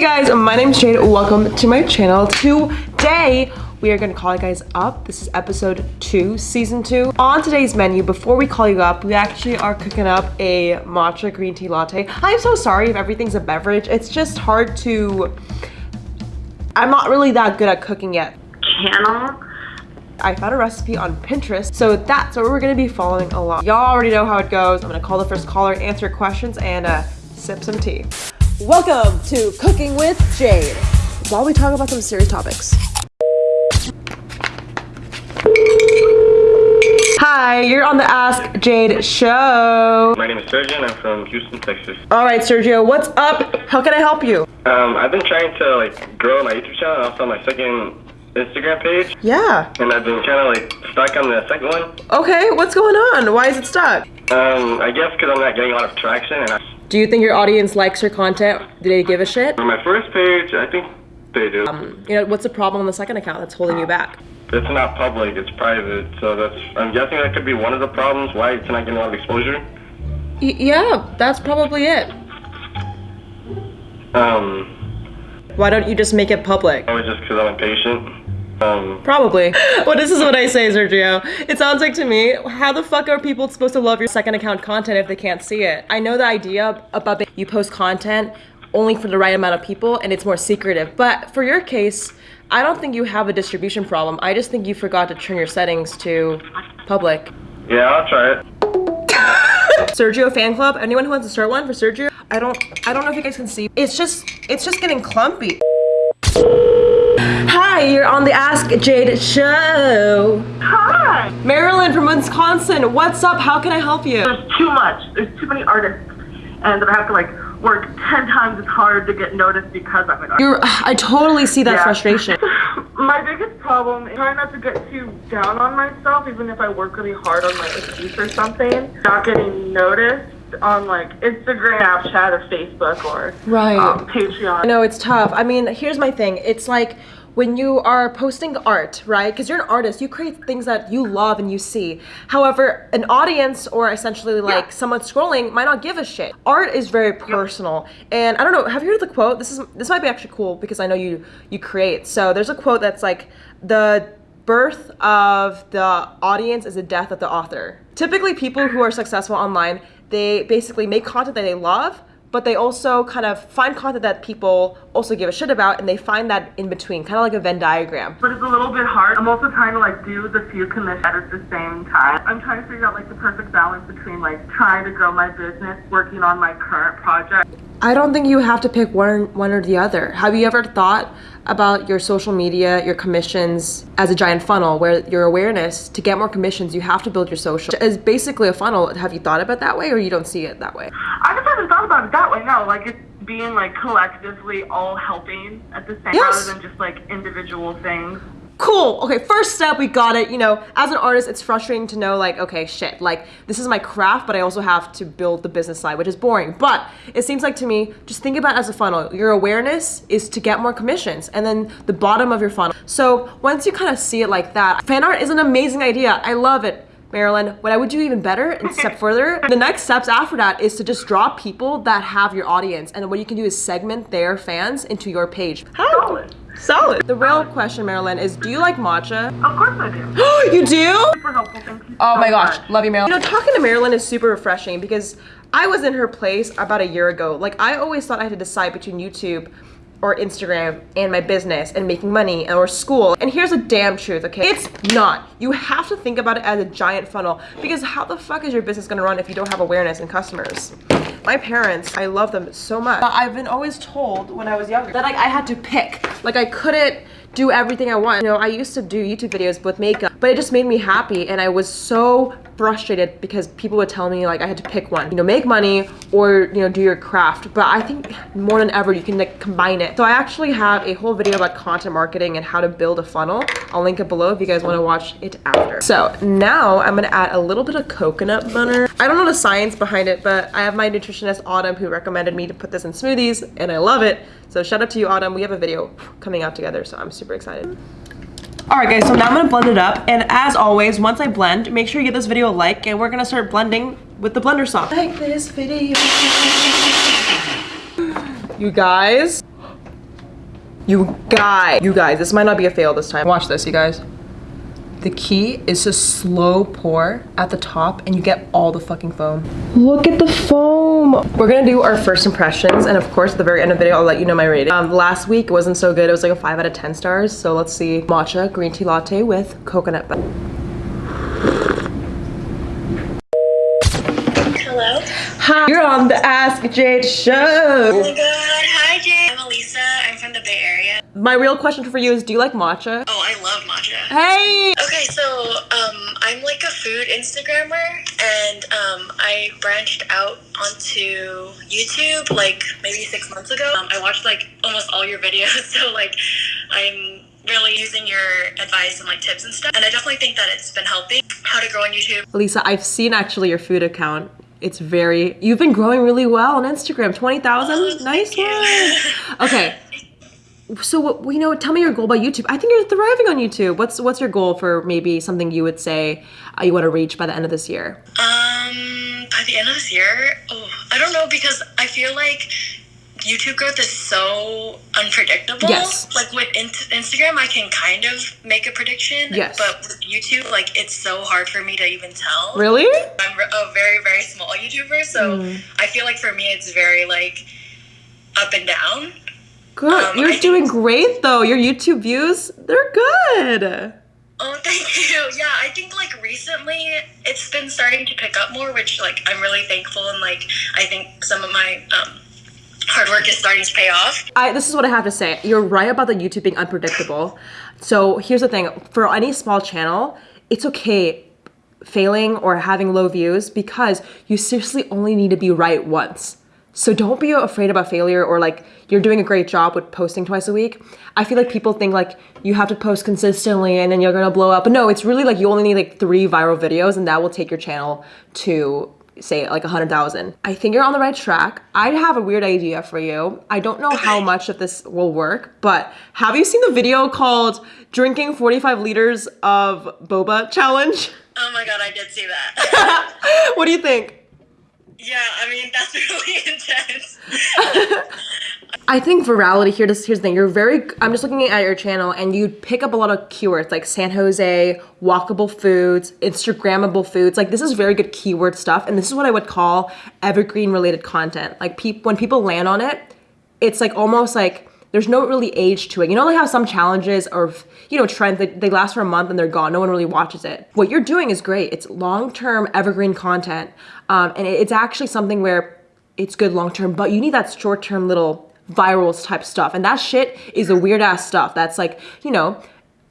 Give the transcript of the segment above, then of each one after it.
Hey guys, my name's Jade. Welcome to my channel. Today, we are gonna call you guys up. This is episode two, season two. On today's menu, before we call you up, we actually are cooking up a matcha green tea latte. I'm so sorry if everything's a beverage. It's just hard to, I'm not really that good at cooking yet. channel. I found a recipe on Pinterest, so that's what we're gonna be following along. Y'all already know how it goes. I'm gonna call the first caller, answer questions, and uh, sip some tea. Welcome to Cooking with Jade. While we talk about some serious topics. Hi, you're on the Ask Jade show. My name is Sergio and I'm from Houston, Texas. All right, Sergio, what's up? How can I help you? Um, I've been trying to like grow my YouTube channel and also my second Instagram page, Yeah. and I've been kind of like stuck on the second one. Okay, what's going on? Why is it stuck? Um, I guess because I'm not getting a lot of traction. And I, Do you think your audience likes your content? Do they give a shit? for my first page, I think they do. You know, what's the problem on the second account that's holding you back? it's not public; it's private. So that's I'm guessing that could be one of the problems why it's not getting a lot of exposure. Y- yeah, that's probably it. Um, Why don't you just make it public? probably just because I'm impatient. Um, Probably. Well, this is what I say, Sergio. It sounds like to me, how the fuck are people supposed to love your second account content if they can't see it? I know the idea about you post content only for the right amount of people and it's more secretive. But for your case, I don't think you have a distribution problem. I just think you forgot to turn your settings to public. yeah, I'll try it. Sergio fan club. Anyone who wants to start one for Sergio? I don't. I don't know if you guys can see. It's just. It's just getting clumpy. Hi, you're on the Ask Jade show. Hi. Marilyn from Wisconsin. What's up? How can I help you? There's too much. There's too many artists, and that I have to like work ten times as hard to get noticed because I'm an artist. You're. I totally see that Yeah. frustration. My biggest problem is trying not to get too down on myself, even if I work really hard on like a piece or something. Not getting noticed on like Instagram, Snapchat, or Facebook, or Right. um, Patreon. I know it's tough. I mean, here's my thing. It's like when you are posting art, right? Because you're an artist, you create things that you love and you see. However, an audience or essentially like Yeah. someone scrolling might not give a shit. Art is very personal, and I don't know. Have you heard the quote? This is this might be actually cool because I know you you create. So there's a quote that's like the birth of the audience is the death of the author. Typically, people who are successful online, they basically make content that they love, but they also kind of find content that people also give a shit about, and they find that in between, kind of like a Venn diagram. but it's a little bit hard. I'm also trying to like do the few commissions at the same time. I'm trying to figure out like the perfect balance between like trying to grow my business, working on my current project. I don't think you have to pick one one or the other. Have you ever thought about your social media, your commissions as a giant funnel where your awareness to get more commissions, you have to build your social. It's basically a funnel. Have you thought about it that way or you don't see it that way? I just haven't thought about it that way. No, like it's being like collectively all helping at the same Yes. rather than just like individual things. Cool. Okay, first step, we got it. You know, as an artist, it's frustrating to know, like, okay, shit, like, this is my craft, but I also have to build the business side, which is boring. But it seems like to me, just think about it as a funnel. Your awareness is to get more commissions, and then the bottom of your funnel. So once you kind of see it like that, fan art is an amazing idea. I love it. Marilyn, what I would do even better and step further, the next steps after that is to just draw people that have your audience. And what you can do is segment their fans into your page. How? Solid. Solid. The real question, Marilyn, is do you like matcha? Of course I do. you do? Super helpful. Thank you. Oh so my gosh, much. love you, Marilyn. You know, talking to Marilyn is super refreshing because I was in her place about a year ago. Like, I always thought I had to decide between YouTube or Instagram and my business and making money or school. And here's the damn truth, okay? It's not. You have to think about it as a giant funnel because how the fuck is your business gonna run if you don't have awareness and customers? My parents, I love them so much. I've been always told when I was younger that like I had to pick. Like I couldn't do everything I want. You know, I used to do YouTube videos with makeup, but it just made me happy and I was so frustrated because people would tell me like I had to pick one. You know, make money or, you know, do your craft. But I think more than ever you can like combine it. So I actually have a whole video about content marketing and how to build a funnel. I'll link it below if you guys want to watch it after. So now I'm gonna add a little bit of coconut butter. I don't know the science behind it, but I have my nutritionist Autumn who recommended me to put this in smoothies and I love it. So shout out to you Autumn. We have a video coming out together, so I'm super excited. All right guys, so now I'm gonna blend it up. And as always, once I blend, make sure you give this video a like and we're gonna start blending with the blender soft. Like this video. You guys, You guys, you guys, this might not be a fail this time. Watch this, you guys. The key is to slow pour at the top and you get all the fucking foam. Look at the foam. We're gonna do our first impressions and of course at the very end of the video I'll let you know my rating. Um, last week it wasn't so good. It was like a 5 out of 10 stars. So let's see. Matcha green tea latte with coconut butter. Hello. Hi, you're on the Ask Jade show. Oh show. my god. Hi, Jade. I'm Elisa. I'm from the Bay Area. My real question for you is do you like matcha? Oh, I love matcha. Hey! Okay, so um, I'm like a food Instagrammer, and um, I branched out onto YouTube like maybe six months ago. Um, I watched like almost all your videos, so like I'm really using your advice and like tips and stuff. And I definitely think that it's been helping. How to grow on YouTube. Lisa, I've seen actually your food account. It's very, you've been growing really well on Instagram. 20,000? Nice one. Okay. So, you know, tell me your goal about YouTube. I think you're thriving on YouTube. What's what's your goal for maybe something you would say uh, you want to reach by the end of this year? Um, by the end of this year, oh, I don't know because I feel like YouTube growth is so unpredictable. Yes. Like with in- Instagram, I can kind of make a prediction. Yes. But with YouTube, like it's so hard for me to even tell. Really? I'm a very very small YouTuber, so Mm. I feel like for me it's very like up and down. Good. Um, you're I think- doing great though. Your YouTube views, they're good. Oh, thank you. Yeah, I think like recently it's been starting to pick up more, which like I'm really thankful and like I think some of my um, hard work is starting to pay off. I, this is what I have to say. You're right about the YouTube being unpredictable. So here's the thing: for any small channel, it's okay failing or having low views because you seriously only need to be right once. So don't be afraid about failure or like you're doing a great job with posting twice a week. I feel like people think like you have to post consistently and then you're gonna blow up. But no, it's really like you only need like three viral videos and that will take your channel to say like a hundred thousand. I think you're on the right track. I have a weird idea for you. I don't know how much of this will work, but have you seen the video called drinking 45 liters of boba challenge? Oh my god, I did see that. what do you think? Yeah, I mean that's really intense. I think virality here. This here's the thing. You're very. I'm just looking at your channel, and you pick up a lot of keywords like San Jose, walkable foods, Instagrammable foods. Like this is very good keyword stuff, and this is what I would call evergreen related content. Like peop, when people land on it, it's like almost like there's no really age to it. You know, like how some challenges or you know trends they, they last for a month and they're gone. No one really watches it. What you're doing is great. It's long term evergreen content, um, and it- it's actually something where it's good long term, but you need that short term little virals type stuff. And that shit is the weird ass stuff that's like, you know,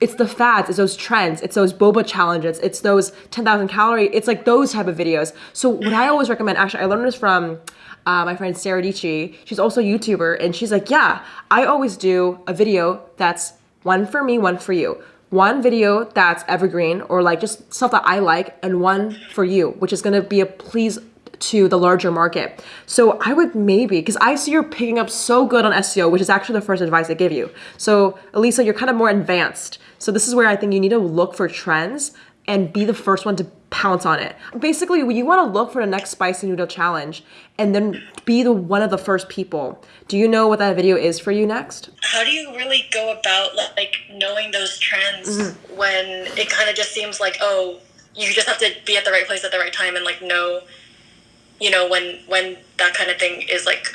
it's the fads, it's those trends, it's those boba challenges, it's those 10,000 calorie, it's like those type of videos. So what I always recommend, actually, I learned this from uh, my friend Sarah Dietschy. She's also a YouTuber, and she's like, yeah, I always do a video that's one for me, one for you. One video that's evergreen or like just stuff that I like, and one for you, which is gonna be a please to the larger market. So I would maybe, because I see you're picking up so good on SEO, which is actually the first advice I give you. So Elisa, you're kind of more advanced. So this is where I think you need to look for trends and be the first one to pounce on it. Basically, you want to look for the next spicy noodle challenge and then be the one of the first people. Do you know what that video is for you next? How do you really go about like knowing those trends Mm-hmm. when it kind of just seems like oh you just have to be at the right place at the right time and like know you know when when that kind of thing is like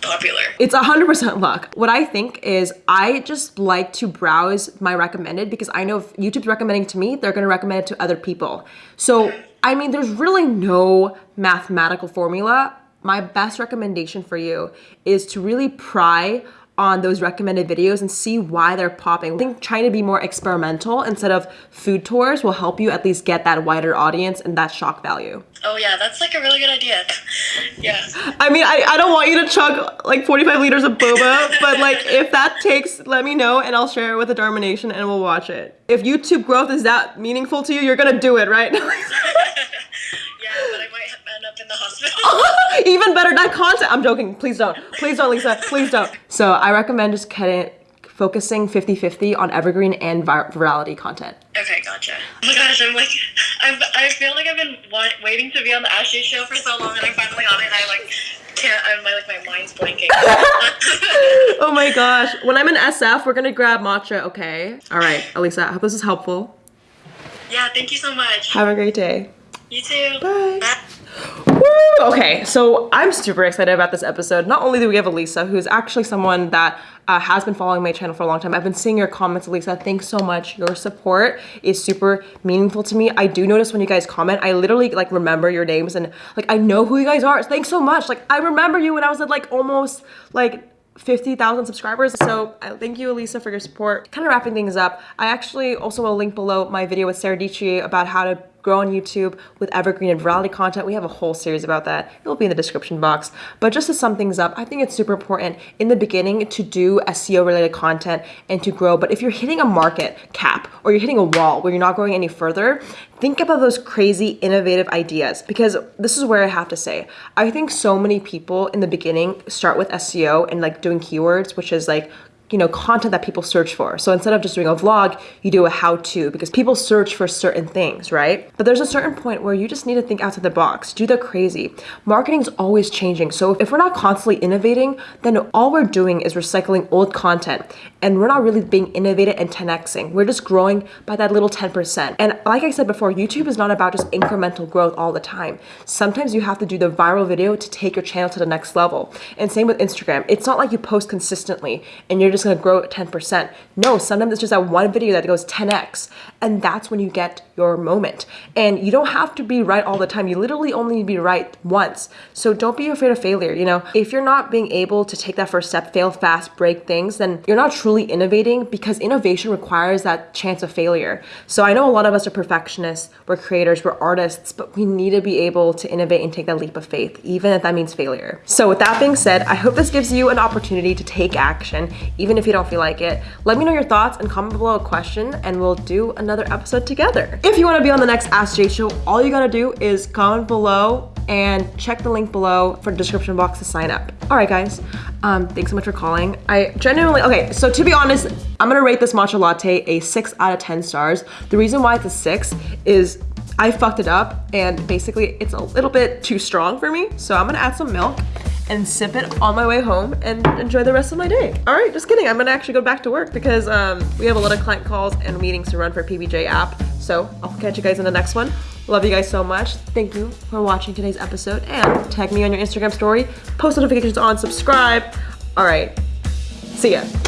popular. It's a 100% luck. What I think is I just like to browse my recommended because I know if YouTube's recommending to me, they're going to recommend it to other people. So, I mean, there's really no mathematical formula. My best recommendation for you is to really pry on those recommended videos and see why they're popping. I think trying to be more experimental instead of food tours will help you at least get that wider audience and that shock value. Oh yeah, that's like a really good idea. yeah. I mean, I, I don't want you to chug like 45 liters of boba, but like if that takes, let me know and I'll share it with the Dharma Nation and we'll watch it. If YouTube growth is that meaningful to you, you're gonna do it, right? Yeah, but I might end up in the hospital. Even better, that content. I'm joking. Please don't. Please don't, Lisa. Please don't. So I recommend just cutting, focusing 50-50 on evergreen and vir- virality content. okay, gotcha. Oh my gosh, I'm like, I'm, I feel like I've been wa- waiting to be on the Ashley show for so long, and I'm finally on it. And I like can't. I'm my, like my mind's blanking. Oh my gosh. When I'm in SF, we're gonna grab matcha, okay? All right, Elisa, I hope this is helpful. yeah, thank you so much. Have a great day. You too. Bye. Bye. Okay, so I'm super excited about this episode. Not only do we have Elisa, who's actually someone that uh, has been following my channel for a long time. I've been seeing your comments, Elisa. Thanks so much. Your support is super meaningful to me. I do notice when you guys comment, I literally like remember your names and like I know who you guys are. Thanks so much. Like I remember you when I was at like almost like 50,000 subscribers. So uh, thank you, Elisa, for your support. Kind of wrapping things up, I actually also will link below my video with Sarah Dietschy about how to grow on YouTube with evergreen and virality content. We have a whole series about that. It will be in the description box. But just to sum things up, I think it's super important in the beginning to do SEO related content and to grow. But if you're hitting a market cap or you're hitting a wall where you're not going any further, think about those crazy innovative ideas because this is where I have to say, I think so many people in the beginning start with SEO and like doing keywords, which is like you know, content that people search for. So instead of just doing a vlog, you do a how to because people search for certain things, right? But there's a certain point where you just need to think outside the box, do the crazy. Marketing's always changing. So if we're not constantly innovating, then all we're doing is recycling old content and we're not really being innovative and 10xing. We're just growing by that little 10%. And like I said before, YouTube is not about just incremental growth all the time. Sometimes you have to do the viral video to take your channel to the next level. And same with Instagram. It's not like you post consistently and you're just gonna grow at 10%. No, sometimes it's just that one video that goes 10x. And that's when you get your moment. And you don't have to be right all the time. You literally only be right once. So don't be afraid of failure. You know, if you're not being able to take that first step, fail fast, break things, then you're not truly innovating because innovation requires that chance of failure. So I know a lot of us are perfectionists, we're creators, we're artists, but we need to be able to innovate and take that leap of faith, even if that means failure. So with that being said, I hope this gives you an opportunity to take action, even if you don't feel like it. Let me know your thoughts and comment below a question and we'll do another episode together. If you wanna be on the next Ask Jade show, all you gotta do is comment below and check the link below for the description box to sign up. All right, guys, um, thanks so much for calling. I genuinely, okay, so to be honest, I'm gonna rate this matcha latte a six out of 10 stars. The reason why it's a six is I fucked it up and basically it's a little bit too strong for me. So I'm gonna add some milk and sip it on my way home and enjoy the rest of my day. All right, just kidding. I'm gonna actually go back to work because um, we have a lot of client calls and meetings to run for PBJ app. So I'll catch you guys in the next one. Love you guys so much. Thank you for watching today's episode and tag me on your Instagram story, post notifications on, subscribe. All right, see ya.